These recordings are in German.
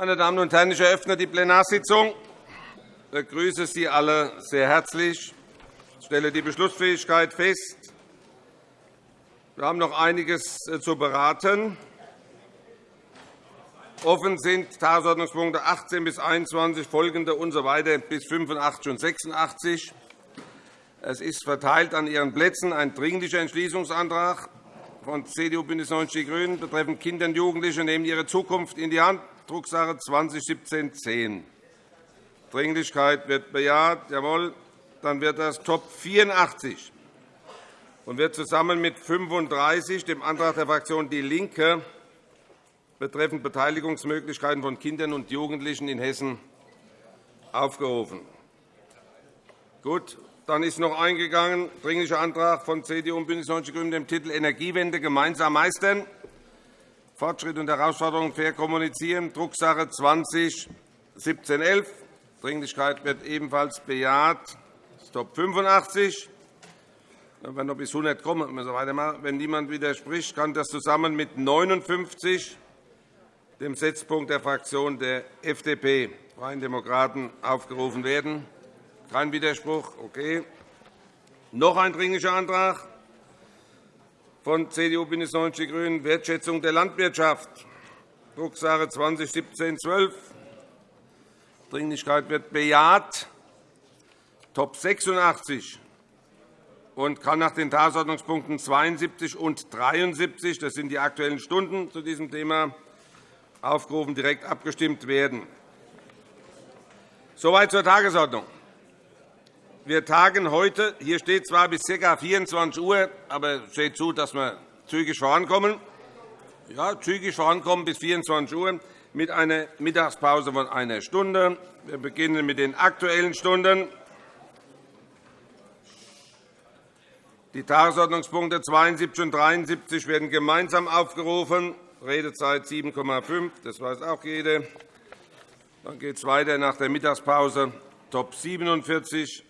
Meine Damen und Herren, ich eröffne die Plenarsitzung. Ich begrüße Sie alle sehr herzlich. Ich stelle die Beschlussfähigkeit fest. Wir haben noch einiges äh, zu beraten. Offen sind Tagesordnungspunkte 18 bis 21, folgende usw. So bis 85 und 86. Es ist verteilt an Ihren Plätzen ein Dringlicher Entschließungsantrag von CDU, BÜNDNIS 90 die GRÜNEN betreffend Kinder und Jugendliche nehmen ihre Zukunft in die Hand, Drucksache 2017-10. Dringlichkeit wird bejaht. Jawohl. Dann wird das Top 84 und wird zusammen mit 35, dem Antrag der Fraktion DIE LINKE, betreffend Beteiligungsmöglichkeiten von Kindern und Jugendlichen in Hessen aufgerufen. Gut. Dann ist noch eingegangen Dringlicher Antrag von CDU und BÜNDNIS 90 die GRÜNEN dem Titel Energiewende gemeinsam meistern. Fortschritt und Herausforderungen fair kommunizieren, Drucksache 20-1711. Dringlichkeit wird ebenfalls bejaht. Top 85. Wenn wir noch bis 100 kommen, müssen wir weitermachen. Wenn niemand widerspricht, kann das zusammen mit 59, dem Setzpunkt der Fraktion der FDP, Freien Demokraten, aufgerufen werden. Kein Widerspruch? Okay. Noch ein Dringlicher Antrag von CDU, BÜNDNIS 90 die GRÜNEN, Wertschätzung der Landwirtschaft, Drucksache 2017-12. Dringlichkeit wird bejaht. Top 86 und kann nach den Tagesordnungspunkten 72 und 73, das sind die Aktuellen Stunden zu diesem Thema, aufgerufen direkt abgestimmt werden. Soweit zur Tagesordnung. Wir tagen heute, hier steht zwar bis ca. 24 Uhr, aber es steht zu, dass wir zügig vorankommen. Ja, zügig vorankommen bis 24 Uhr mit einer Mittagspause von einer Stunde. Wir beginnen mit den Aktuellen Stunden. Die Tagesordnungspunkte 72 und 73 werden gemeinsam aufgerufen. Redezeit 7,5. Das weiß auch jeder. Dann geht es weiter nach der Mittagspause. Top 47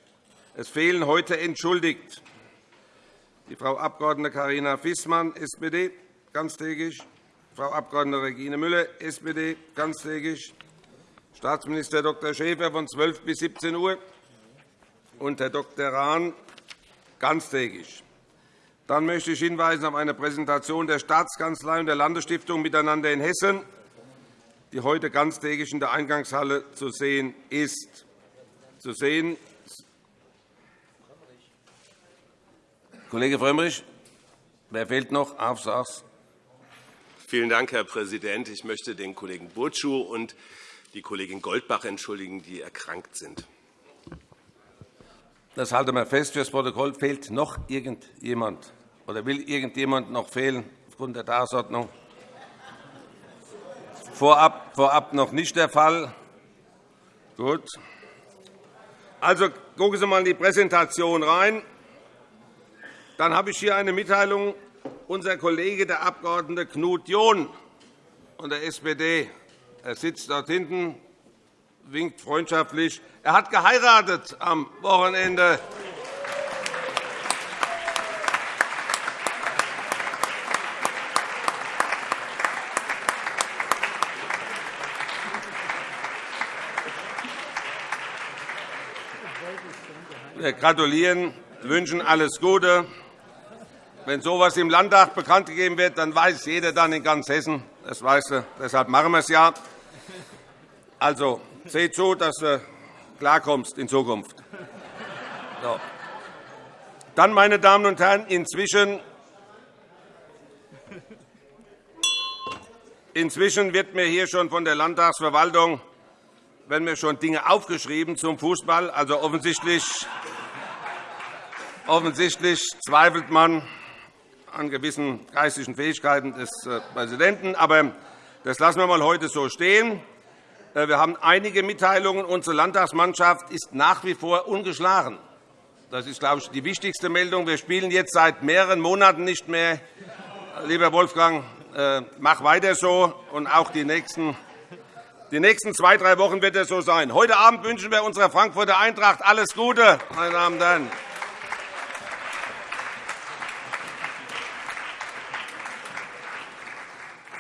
es fehlen heute entschuldigt die Frau Abg. Karina Fissmann, SPD, ganztägig, Frau Abg. Regine Müller, SPD, ganztägig, Staatsminister Dr. Schäfer von 12 bis 17 Uhr und Herr Dr. Rahn, ganztägig. Dann möchte ich hinweisen auf eine Präsentation der Staatskanzlei und der Landesstiftung Miteinander in Hessen, die heute ganztägig in der Eingangshalle zu sehen ist. Zu sehen Kollege Frömmrich, wer fehlt noch? Aufsatz. Vielen Dank, Herr Präsident. Ich möchte den Kollegen Burcu und die Kollegin Goldbach entschuldigen, die erkrankt sind. Das halten wir fest. Für das Protokoll fehlt noch irgendjemand oder will irgendjemand noch fehlen aufgrund der Tagesordnung? Vorab, vorab noch nicht der Fall. Gut. Also gucken Sie einmal in die Präsentation rein. Dann habe ich hier eine Mitteilung. Unser Kollege, der Abg. Knut John von der SPD, er sitzt dort hinten, winkt freundschaftlich. Er hat geheiratet am Wochenende. Wir gratulieren, wünschen alles Gute. Wenn so etwas im Landtag bekannt gegeben wird, dann weiß jeder dann in ganz Hessen. Das weiß er. Deshalb machen wir es ja. Also, seht zu, dass du klarkommst in Zukunft. So. Dann, meine Damen und Herren, inzwischen, inzwischen wird mir hier schon von der Landtagsverwaltung werden mir schon Dinge aufgeschrieben zum Fußball. Also offensichtlich, offensichtlich zweifelt man an gewissen geistigen Fähigkeiten des äh, Präsidenten. Aber das lassen wir mal heute so stehen. Äh, wir haben einige Mitteilungen. Unsere Landtagsmannschaft ist nach wie vor ungeschlagen. Das ist, glaube ich, die wichtigste Meldung. Wir spielen jetzt seit mehreren Monaten nicht mehr. Lieber Wolfgang, äh, mach weiter so, und auch die nächsten die nächsten zwei, drei Wochen wird es so sein. Heute Abend wünschen wir unserer Frankfurter Eintracht alles Gute, meine Damen und Herren.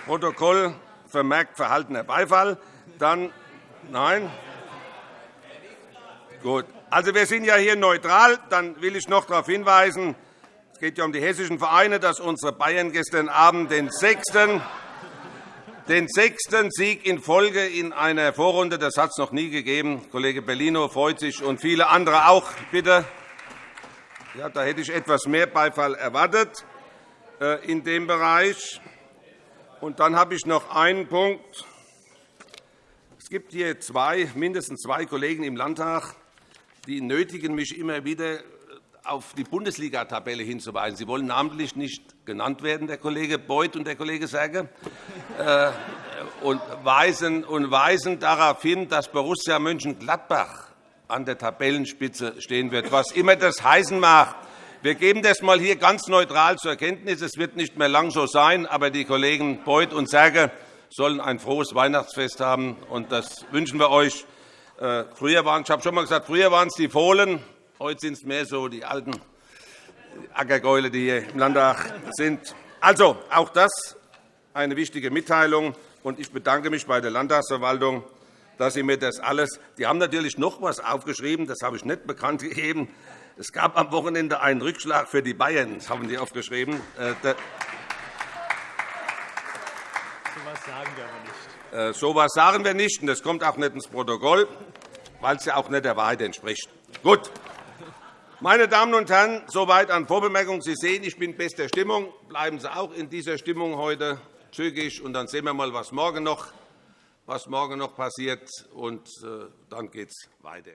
Protokoll vermerkt verhaltener Beifall. Dann Nein? Gut. Also, wir sind ja hier neutral. Dann will ich noch darauf hinweisen, es geht ja um die hessischen Vereine, dass unsere Bayern gestern Abend den sechsten, den sechsten Sieg in Folge in einer Vorrunde, das hat es noch nie gegeben. Kollege Bellino freut sich und viele andere auch. Bitte. Ja, da hätte ich etwas mehr Beifall erwartet äh, in dem Bereich. Und dann habe ich noch einen Punkt. Es gibt hier zwei, mindestens zwei Kollegen im Landtag, die nötigen mich immer wieder auf die Bundesliga-Tabelle hinzuweisen. Sie wollen namentlich nicht genannt werden, der Kollege Beuth und der Kollege Serge, äh, und weisen, und weisen darauf hin, dass Borussia Mönchengladbach an der Tabellenspitze stehen wird, was immer das heißen mag. Wir geben das einmal hier ganz neutral zur Kenntnis. Es wird nicht mehr lang so sein, aber die Kollegen Beuth und Serge sollen ein frohes Weihnachtsfest haben. Und das wünschen wir euch. Äh, früher waren, ich habe schon einmal gesagt, früher waren es die Fohlen, heute sind es mehr so die alten Ackergäule, die hier im Landtag sind. Also, auch das eine wichtige Mitteilung. Und ich bedanke mich bei der Landtagsverwaltung, dass Sie mir das alles. Die haben natürlich noch etwas aufgeschrieben, das habe ich nicht bekannt gegeben. Es gab am Wochenende einen Rückschlag für die Bayern, das haben die aufgeschrieben. Äh, sagen wir aber nicht. Äh, so etwas sagen wir nicht, und das kommt auch nicht ins Protokoll, weil es ja auch nicht der Wahrheit entspricht. Gut. Meine Damen und Herren, soweit an Vorbemerkungen. Sie sehen, ich bin in bester Stimmung. Bleiben Sie auch in dieser Stimmung heute zügig, und dann sehen wir mal, was morgen noch, was morgen noch passiert. Und äh, dann geht es weiter.